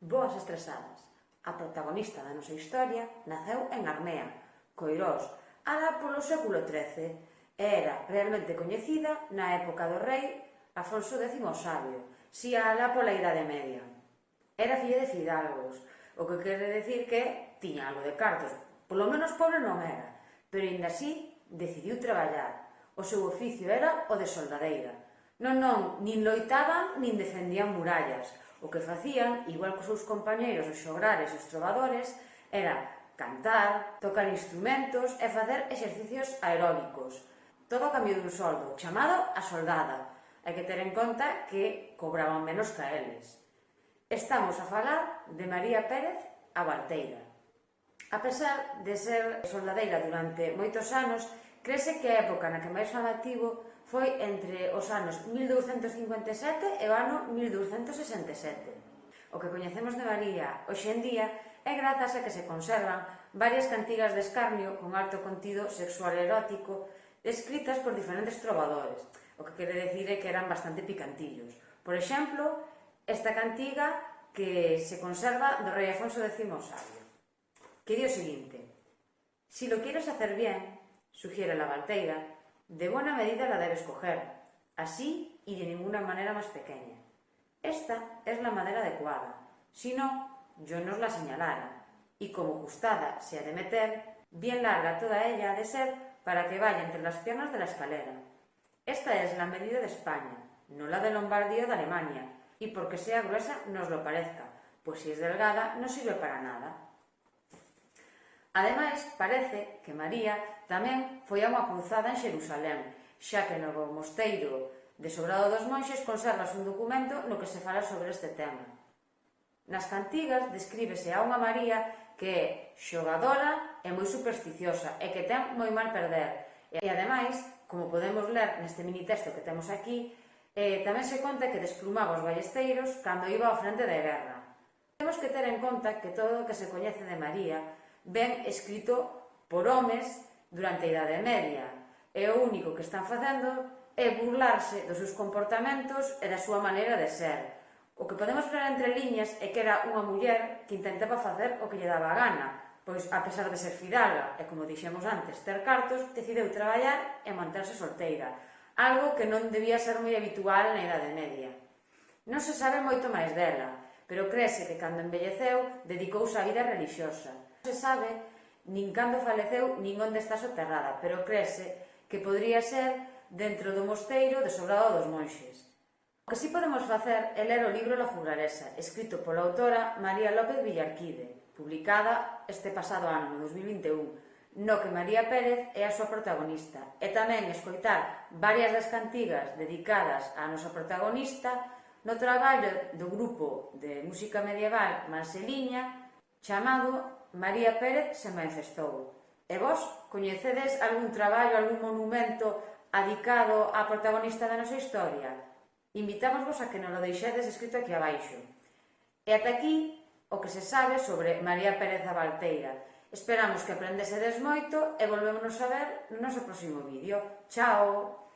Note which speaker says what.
Speaker 1: Boas Estresadas. A protagonista da nosa historia naceu en Armea, Coirós, alá polo século XIII, e era realmente coñecida na época do rei Afonso X o Sabio, si alá pola Idade Media. Era filla de fidalgos, o que quere decir que tiña algo de cartos, polo menos pobre non era, pero ainda así decidiu traballar. O seu oficio era o de soldadeira. Non, non, nin loitaban, nin defendían murallas, O que facían, igual cos seus compañeiros os xograres e os trovadores, era cantar, tocar instrumentos e facer exercicios aeróbicos. Todo a cambio dun soldo, chamado a soldada. Hai que ter en conta que cobraban menos que eles. Estamos a falar de María Pérez a Abarteira. A pesar de ser soldadeira durante moitos anos, crese que a época na que máis fama tivo foi entre os anos 1257 e o ano 1267. O que coñecemos de María hoxe en día é grazas a que se conservan varias cantigas de escarnio con alto contido sexual erótico escritas por diferentes trovadores, o que quere decir é que eran bastante picantillos. Por exemplo, esta cantiga que se conserva do rei Afonso X o Sabio, que di o seguinte Si lo quieres hacer bien, sugiere la balteira, De buena medida la debes coger, así y de ninguna manera más pequeña. Esta es la madera adecuada, si no, yo nos la señalara, y como justada se ha de meter, bien larga toda ella ha de ser para que vaya entre las piernas de la escalera. Esta es la medida de España, no la de Lombardía o de Alemania, y porque sea gruesa nos lo parezca, pues si es delgada no sirve para nada. Ademais, parece que María tamén foi a unha cruzada en Xerusalén, xa que no mosteiro de Sobrado dos Monxes conservas un documento no que se fala sobre este tema. Nas cantigas descríbese a unha María que é xogadora e moi supersticiosa e que ten moi mal perder. E ademais, como podemos ler neste mini texto que temos aquí, eh, tamén se conta que desplumaba os ballesteiros cando iba ao frente da guerra. Temos que ter en conta que todo o que se coñece de María ben escrito por homes durante a Idade Media, e o único que están facendo é burlarse dos seus comportamentos e da súa maneira de ser. O que podemos ver entre liñas é que era unha muller que intentaba facer o que lle daba a gana, pois a pesar de ser fidalga e, como dixemos antes, ter cartos, decideu traballar e manterse solteira, algo que non debía ser moi habitual na Idade Media. Non se sabe moito máis dela, pero crese que cando envelleceu dedicouse á vida religiosa. Non se sabe nin cando faleceu nin onde está soterrada, pero crese que podría ser dentro do mosteiro de Sobrado dos Monxes. O que si sí podemos facer é ler o libro La Juglaresa, escrito pola autora María López Villarquide, publicada este pasado ano, 2021, no que María Pérez é a súa protagonista, e tamén escoitar varias das cantigas dedicadas á nosa protagonista no traballo do grupo de música medieval Manseliña chamado María Pérez se manifestou. E vos coñecedes algún traballo, algún monumento adicado á protagonista da nosa historia? Invitamos vos a que nos lo deixedes escrito aquí abaixo. E ata aquí o que se sabe sobre María Pérez a Valteira. Esperamos que aprendesedes moito e volvémonos a ver no noso próximo vídeo. Chao!